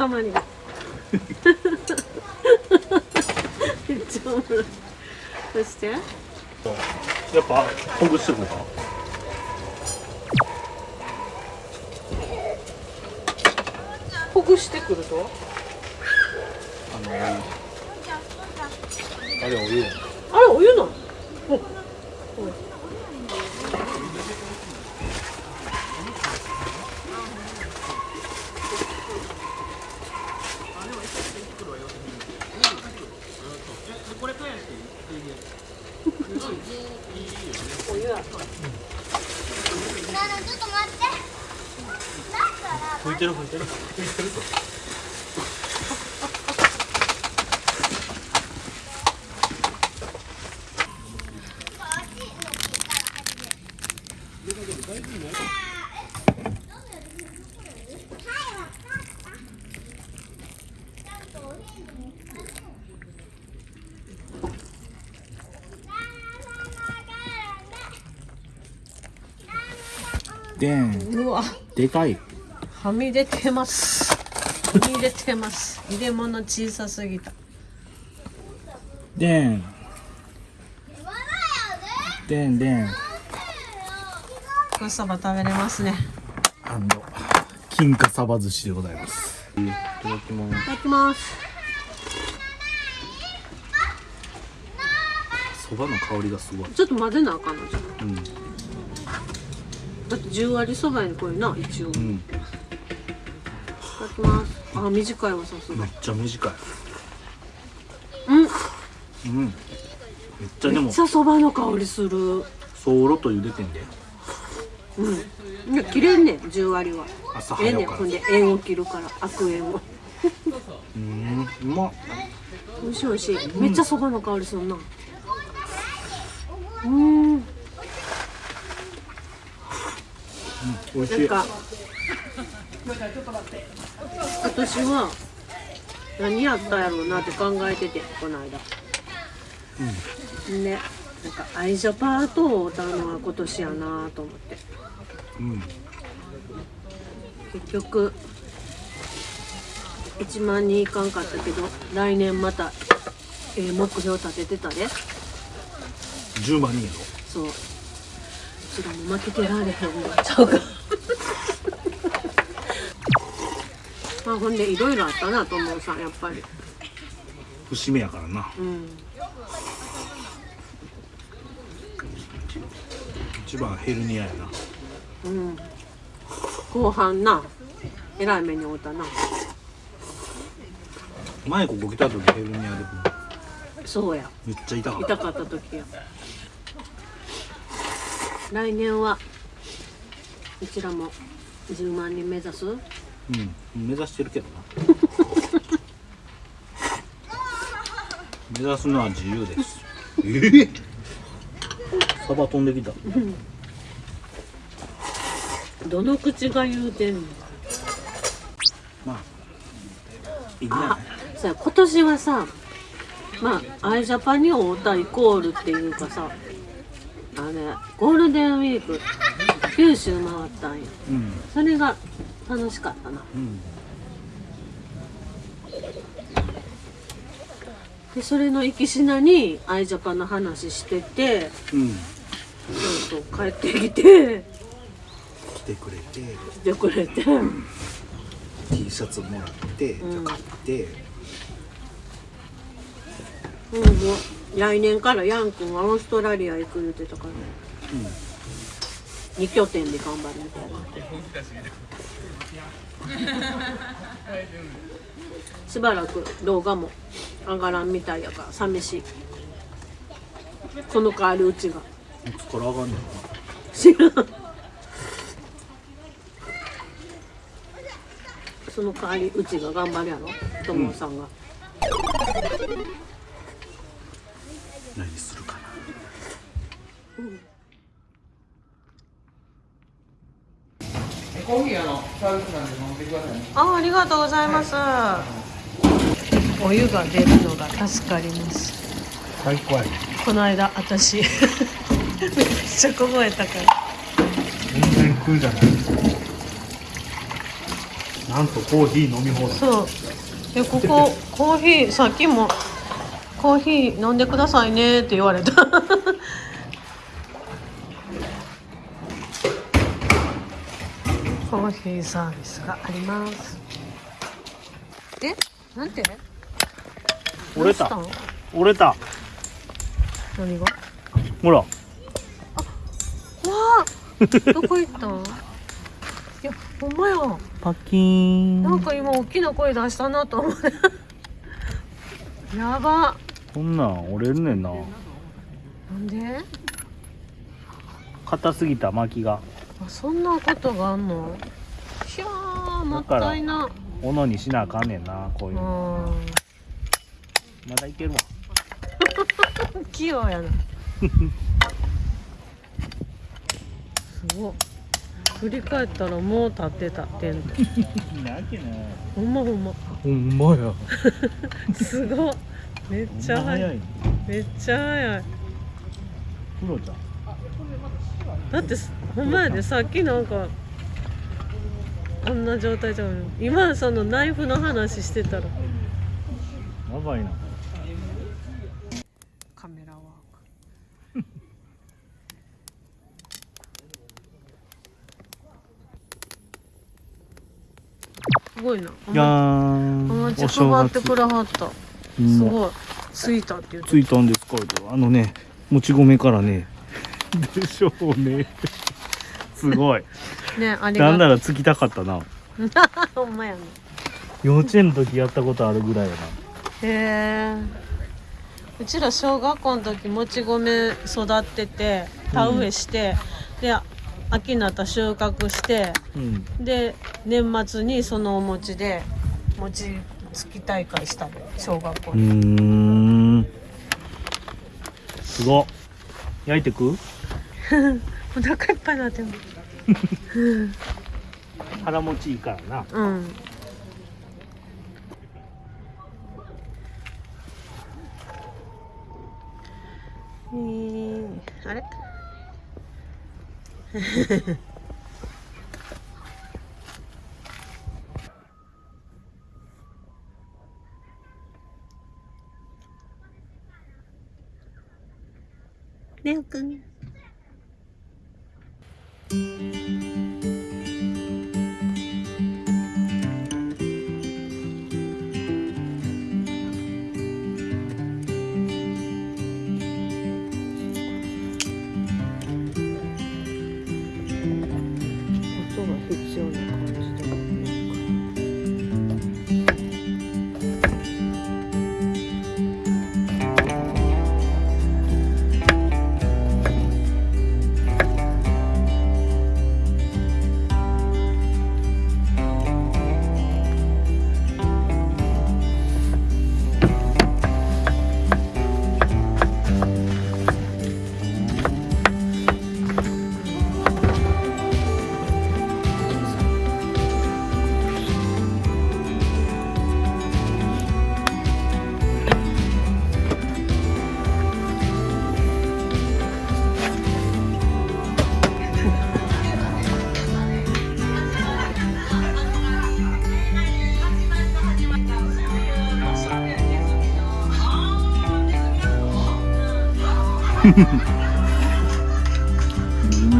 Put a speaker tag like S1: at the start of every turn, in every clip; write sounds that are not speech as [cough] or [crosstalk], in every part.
S1: こんな塊がめっちゃおもろい。そして？
S2: やっぱほぐしていこうか
S1: ほぐしてくると
S2: あのあれお湯
S1: あれお湯なのおお湯や
S3: なあちょっと待ってだから
S2: 拭いてる拭いてるでん
S1: うわ
S2: でかい。
S1: はみ出てます。はみ出てます。入れ物小さすぎた。
S2: でん。でんでん。
S1: これそば食べれますね。
S2: あの金華サバ寿司でございます。いただきます。
S1: いただきます
S2: そばの香りがすごい。
S1: ちょっと混ぜなあかんのじゃん
S2: うん
S1: だって10割そばにこれな一応。いた
S2: うん
S1: だきます。あ短いわさすが。
S2: めっちゃ短い。
S1: うん。
S2: うん。めっちゃでも。
S1: めっちゃそばの香りする。
S2: そろと茹でてんで。
S1: うん。いや切れんねん10割は。
S2: 朝
S1: ええねんほんで縁を切るから悪縁を。
S2: うんうまっ。
S1: 美味しい美味しい。めっちゃそばの香りするな。うん
S2: 美味しい。
S1: なんか。私は何やったやろうなって考えててこの間。ね。なんか愛情パートを歌うのは今年やなと思って。
S2: うん。
S1: 結局1万人いかんかったけど来年また、えー目標立ててたで。
S2: 10万人やろ。
S1: そううちらも負けてられへんの。ちゃうか。まあほんでいろいろあったなと思うさやっぱり。
S2: 節目やからな。
S1: うん
S2: 一番ヘルニアやな。
S1: うん。後半な。えらい目に遭うたな。
S2: 前ここ来た時ヘルニアで
S1: そうや。
S2: めっちゃ痛かった。
S1: 痛かった時や来年はうちらも10万人目指す？
S2: うん目指してるけどな。[laughs] 目指すのは自由です。ええ。サバ飛んできた。
S1: どの口が言うてんの？
S2: まあいいんじゃない
S1: さあ今年はさまあアイジャパンに会うたイコールっていうかさあれゴールデンウィーク九州回ったんや
S2: うん。
S1: それが楽しかったな。
S2: うん。
S1: でそれの行きしなにアイジャパンの話してて
S2: うん。
S1: ちょっと帰ってきて。
S2: 来てくれて。
S1: 来てくれて。
S2: T シャツもらって、
S1: うん
S2: 買って。
S1: うん、もう来年からヤン君はオーストラリア行く言ってたから、二拠点で頑張るみたいなしばらく動画も上がらんみたいやから寂しい。その代わりうちが。
S2: いつから上がんねんな
S1: 知らんその？代わりうちが頑張るやろ友さんが、
S2: 何するかな
S4: コーヒーあのサービスなんで飲んでくださいね。
S1: あありがとうございます。お湯が出るのが助かります。
S2: 最高や
S1: この間私 [laughs] めっちゃ凍えたから。
S2: 全然食うじゃない。なんとコーヒー飲み放題。
S1: そう。でここコーヒーさっきもコーヒー飲んでくださいねって言われたコーヒーサービスがあります。え？なんて？
S2: 折れた。折れた。
S1: 何が？
S2: ほら。
S1: わあ。どこ行ったん [laughs] いやほんまや。
S2: パキーン。
S1: なんか今大きな声出したなと思って [laughs] やば。
S2: こんなん折れるねんな。
S1: なんで？
S2: 硬すぎた巻きが。
S1: あそんなことがあんの？もったいな
S2: 斧にしなあかんねんなこういうまだいけるわ。[laughs]
S1: 器用やな。[laughs] すごい。振り返ったらもう立ってたテント。[laughs]
S2: なわけない
S1: ほんまほんま。
S2: ほんまや。
S1: すごい。めっちゃ早い。
S2: い
S1: めっちゃ早い。
S2: クロちゃん。
S1: だってすほんまやでさっきなんかこんな状態じゃん。今そのナイフの話してたら。
S2: やばいな。
S1: カメラワーク。[laughs] すごいな。お
S2: じゃ
S1: ま
S2: ーん
S1: お餅配ってくれはった。
S2: うん。
S1: すごい。ついたって言って
S2: ついたんですかあのねもち米からね。[laughs] でしょうね。すごい
S1: ねあり
S2: なんな
S1: が
S2: らつきたかったな。[laughs]
S1: ほんまやね
S2: 幼稚園の時やったことあるぐらいやな。
S1: へえうちら小学校の時もち米育ってて田植えして、で秋になったら収穫して
S2: うん。
S1: で年末にそのお餅で餅つき大会したの小学校
S2: うー
S1: に、
S2: ん。すごっ。焼いてく？[laughs]
S1: お腹いっぱいになってる
S2: 腹持ちいいからな。
S1: うん。えー、あれ？レオくん音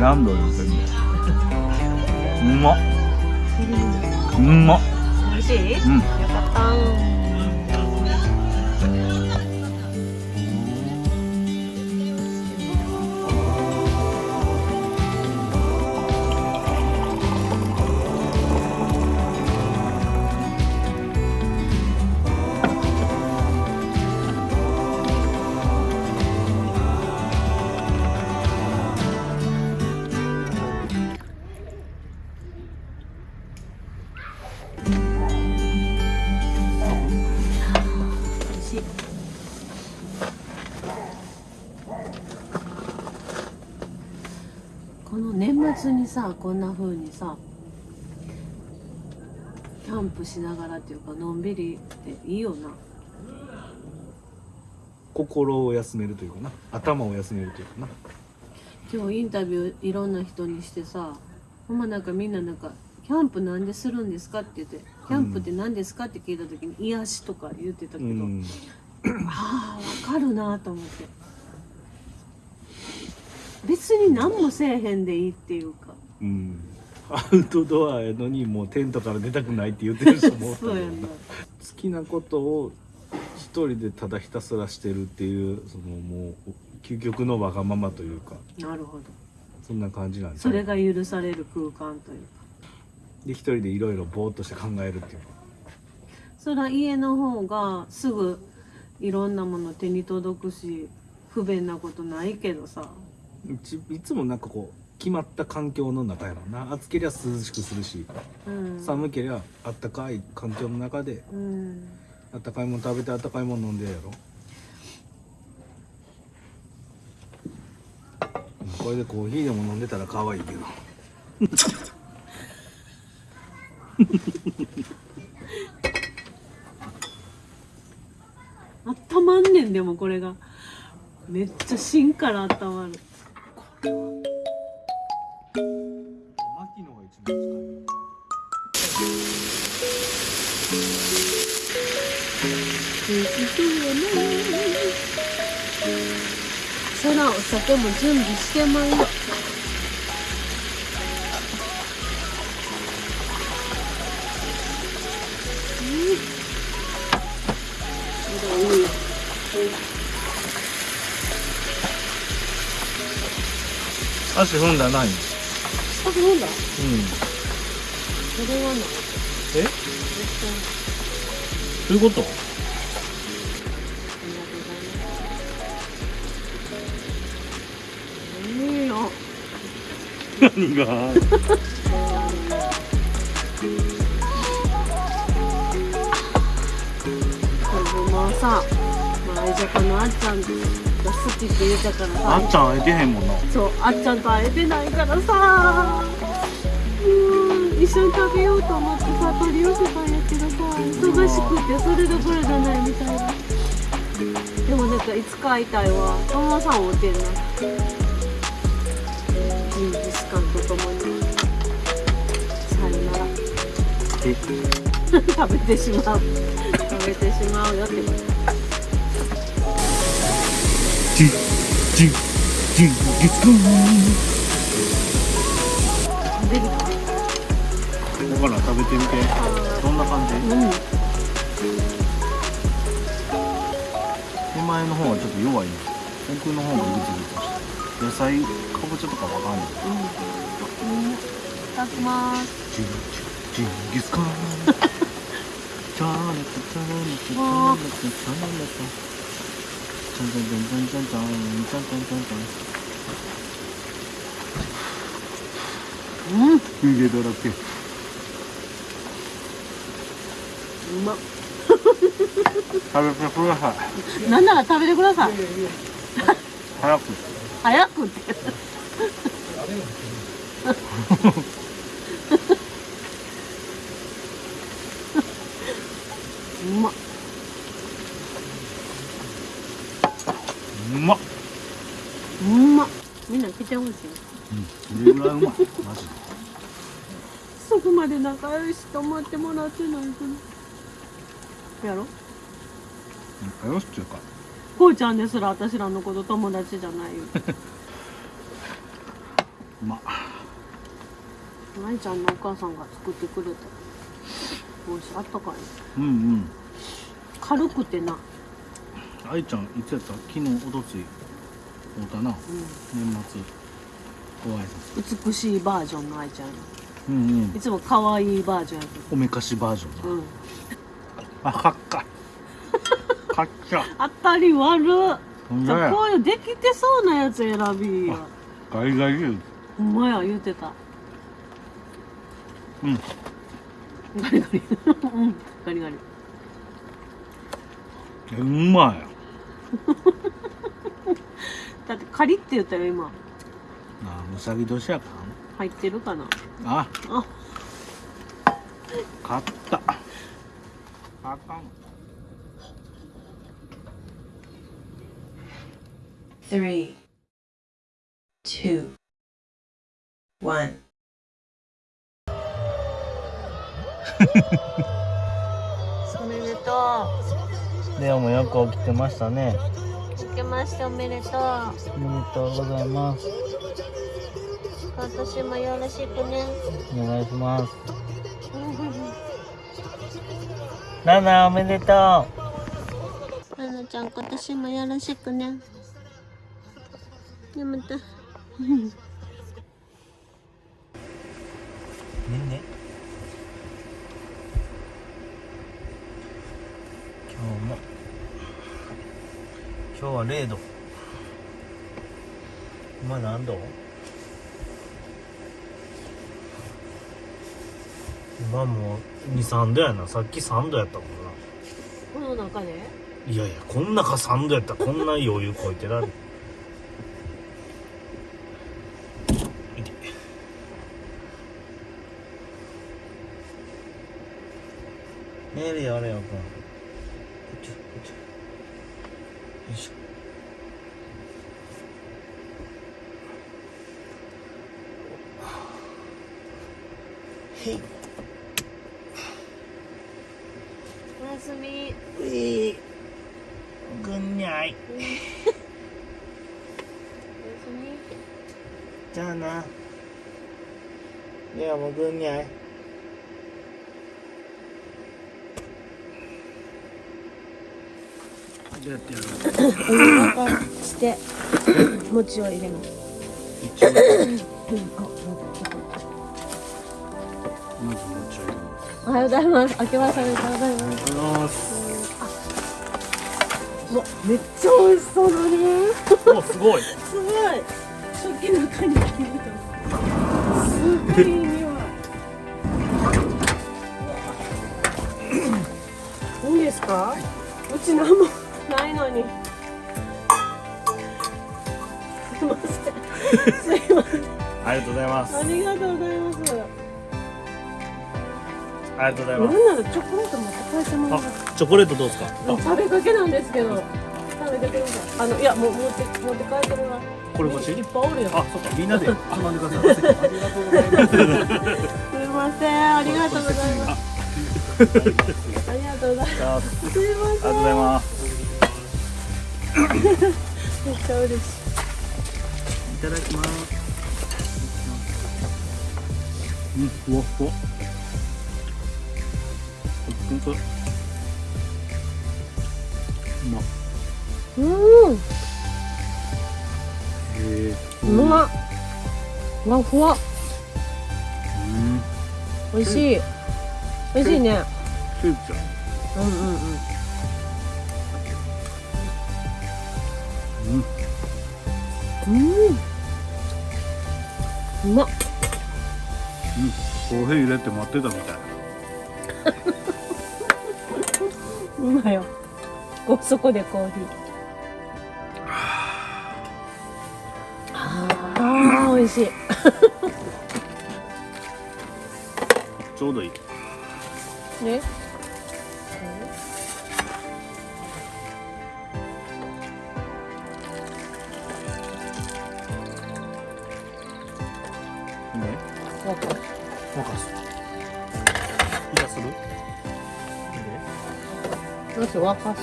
S2: ランドル全部うまっうまっ
S1: 美味しい、
S2: うん。
S1: よかったさこんな風にさキャンプしながらっていうかのんびりっていいよな。
S2: 心を休めるというかな。頭を休めるというかな。
S1: 今日インタビューいろんな人にしてさほんまなんかみんななんかキャンプなんでするんですかって言ってキャンプって何ですかって聞いた時に癒しとか言ってたけど、
S2: うん。
S1: ああわかるなと思って。別に何もせえへんでいいっていうか
S2: うん。アウトドアやのにもうテントから出たくないって言ってる人も
S1: な。[laughs]
S2: 好きなことを一人でただひたすらしてるっていうそのもう究極のわがままというか。
S1: なるほど。
S2: そんな感じなんです
S1: それが許される空間というか。
S2: で一人でいろいろぼーっとして考えるっていう。か
S1: そら家の方がすぐいろんなもの手に届くし不便なことないけどさ。
S2: いつもなんかこう決まった環境の中やろな。暑けりゃ涼しくするし
S1: うん。
S2: 寒けりゃあったかい環境の中で
S1: うん。
S2: あったかいもの食べてあったかいもの飲んでやろこれでコーヒーでも飲んでたら可愛いけど。[laughs]
S1: あったまんねんでもこれが。めっちゃ芯からあったまる。
S2: マキ
S1: 酒も準備してまい
S2: 足踏んだない？
S1: あそうだ？
S2: うん。
S1: それはな
S2: え？どういうこと？何が？
S1: これもさ、まあ、愛ジャパのあっちゃんが好きって言ったからさ。
S2: あっちゃん会えてへんもんな。
S1: そうあっちゃんと会えてないからさ。うん一緒に食べようと思ってさ取り寄せたんやけどさ忙しくてそれどころじゃないみたいな。でもなんかいつか会いたいわ。友野さん会うてんな
S2: え [laughs]
S1: 食べてしまう。食べてしまうよって。ことか。
S2: だから食べてみて。どんな感じ？
S1: うん。
S2: 手前の方はちょっと弱い。ね奥の方がグツグツして野菜かぼちゃとかわかんない。
S1: うん。いただきます
S2: ジンギスカン。チャーネチャーネチャーネチャーネチャチャンチャンチャンチャンチャンチャンチャンチャンチャンチャンチャン
S1: うん。う
S2: 湯気だらけ。
S1: ま。っ
S2: 食べてください。
S1: なんなら食べてください。
S2: 早く。
S1: 早くって [laughs] うまっ
S2: うまっ
S1: うまっみんな来てほしい
S2: うん。それぐらいうまい。マジで。
S1: そこまで仲良しと思ってもらってないけどやろ
S2: 仲良しっていうか。
S1: こうちゃんですら私らのこと友達じゃないよ。
S2: う [laughs] まっ
S1: 舞ちゃんのお母さんが作ってくれた。美味しいあったかい。
S2: うんうん。
S1: 軽くてな。
S2: 愛ちゃんいつやった？昨日おとつい会うたな。
S1: う
S2: 年末
S1: 美しいバージョンの愛ちゃん。や
S2: うんうん。
S1: いつも可愛いバージョンやけ
S2: おめかしバージョン
S1: うん。
S2: あかっか。[laughs] かっちゃ。
S1: 当たり悪じゃあこういうできてそうなやつ選びや
S2: ガリガリ
S1: ほんまや言うてた。
S2: うん。
S1: ガリガリ。[laughs] うん。ガリガリ。
S2: えうまい。[laughs]
S1: だってカリって言ったよ今
S2: あうさぎ年やか
S1: 入ってるかな？
S2: あ。
S1: あ。
S2: 買った。あかん。
S5: Three, two, one. [laughs]
S1: おめでと
S2: レオもよく起きてましたね
S1: けましておめでとう。
S2: おめでとうございます。
S1: 今年もよろしくね。
S2: お願いします。[laughs] ナナおめでとう。
S1: ななちゃん今年もよろしくね。やめた。
S2: ねね。今日も今日は0度。今何度？今もう23度やな。さっき3度やったもんな。
S1: この中で？
S2: いやいやこん中3度やったらこんな余裕こいてられ寝るよレオくんこっちこっちよいしょへい
S1: おやすみ
S2: ういぐんにゃい
S1: おやすみ
S2: じゃあなレオもぐんにゃいどうやってやる。
S1: お湯沸かして餅を入れます。おはようございます。明けましておめでとうございます。わめっちゃ美味しそうだね
S2: おすごい。
S1: すごい。食器の中に入れたす。ごいいい匂いいいんですか？うち何もないのに。すいません。すいません。
S2: ありがとうございます。
S1: ありがとうございます。
S2: ありがとうござい
S1: なん
S2: ます
S1: ならチョコレート持って帰ってもらいます
S2: あチョコレートどうですか？
S1: 食べかけなんですけど。食べてください。あのいやもう持って持って帰ってるわ。
S2: これ欲しい？
S1: いっぱいおるよ。
S2: あそっか。みんなで。つまんでくださいありがとうございます。
S1: すいませんありがとうございます。ありがとうございます。すいま
S2: ありがとうござい
S1: せん
S2: ます
S1: めっちゃ嬉しい
S2: いただきます。うん。ふわふわ。ほんとうまっ。
S1: うん
S2: へえ
S1: うまっふわふわ
S2: うん。
S1: 美味しい。美味しいね。
S2: スープちゃん。
S1: うんうんうん
S2: うん。
S1: うんうまっ
S2: コーヒー入れて待ってたみたい。
S1: 今よ。こそこでコーヒー。あー美味しい。
S2: ちょうどいい。
S1: ね
S2: ね？
S1: どうしよう沸かす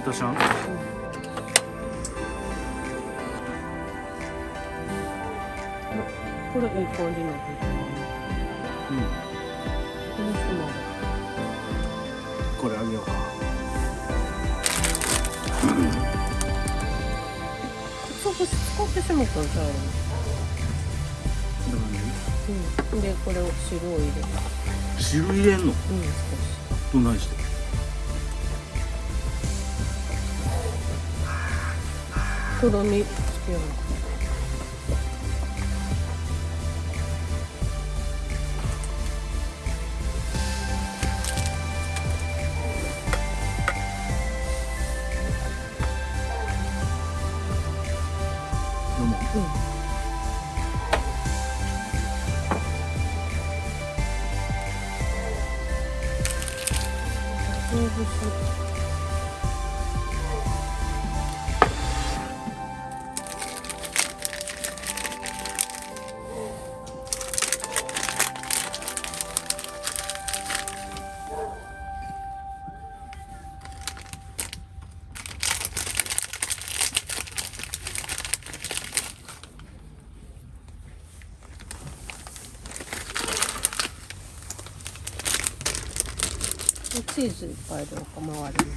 S2: いたしゃん。
S1: これ
S2: あげようか。
S1: そこ使ってしまったんちゃううん。でこれを汁を入れる
S2: 汁入れんの？
S1: うん少し。
S2: どないして
S1: とろみつけよう
S2: どう。も
S1: うんチーズいっぱいどうか周りに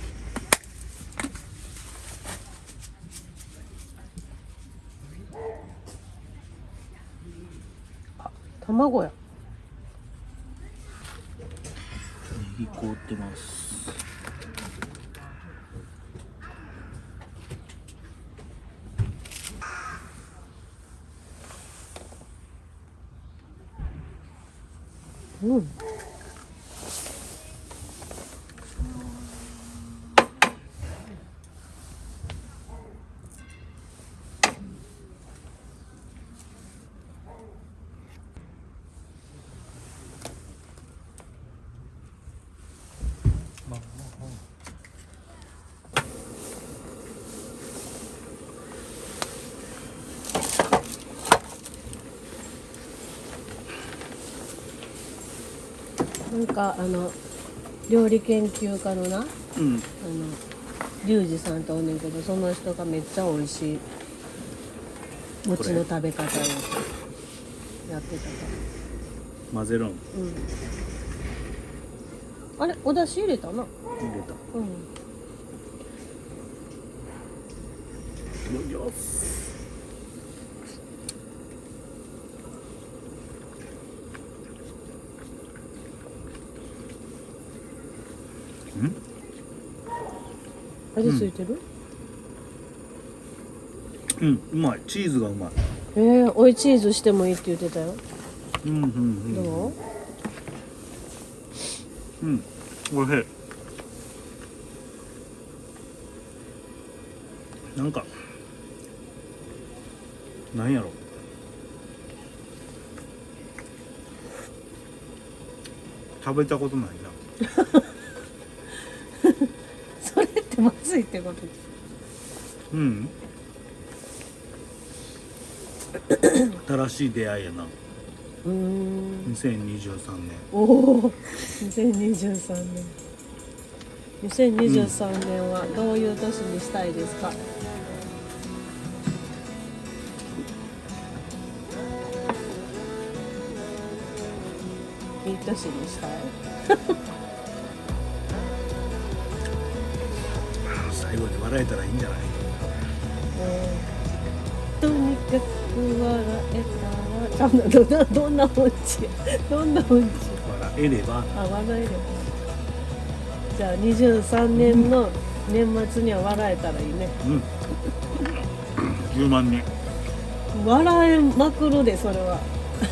S1: あ卵や
S2: ネギ凍ってます
S1: うん。なんかあの料理研究家のなあの
S2: うん。
S1: リュウジさんとおんねんけどその人がめっちゃ美味しい。餅の食べ方をやってたか
S2: 混ぜるん？
S1: らうん。あれお出汁入れたな
S2: 入れた。
S1: うん。
S2: よよ
S1: 味ついてる、
S2: うんうまい。チーズがうまい。
S1: えー、追いチーズしてもいいって言ってたよ。
S2: うんうんうん。
S1: どう？
S2: うんおいしい。なんかなんやろ。食べたことないな [laughs]
S1: それってまずいってこと
S2: うん。新しい出会いやな。
S1: うーん。
S2: 2023年。
S1: おお。2023年。2023年はどういう年にしたいですか、いい年にしたい
S2: 笑えたらいいんじゃない？
S1: とにかく笑えたらどんなどんな音痴どんな音痴
S2: 笑えれば。
S1: あ笑えれば。じゃあ23年の年末には笑えたらいいね。
S2: うん。10万人。
S1: 笑えまくるでそれは。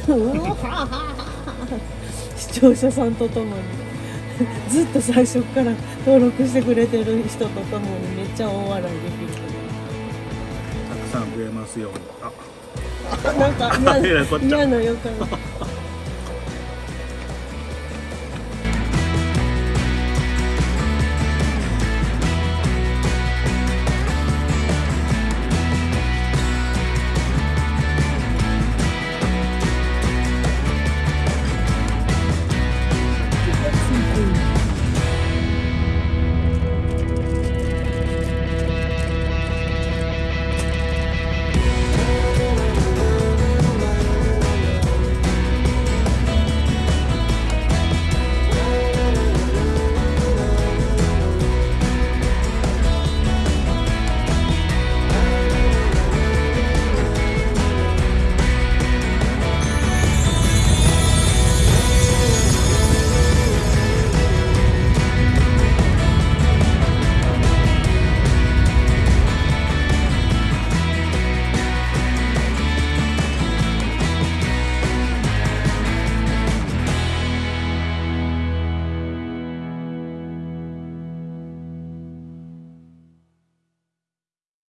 S1: うわははは視聴者さんとともに [laughs] ずっと最初から登録してくれてる人とともにめっちゃ大笑いできる
S2: たくさん増えますように。あ。
S1: なんか嫌な [laughs] 予感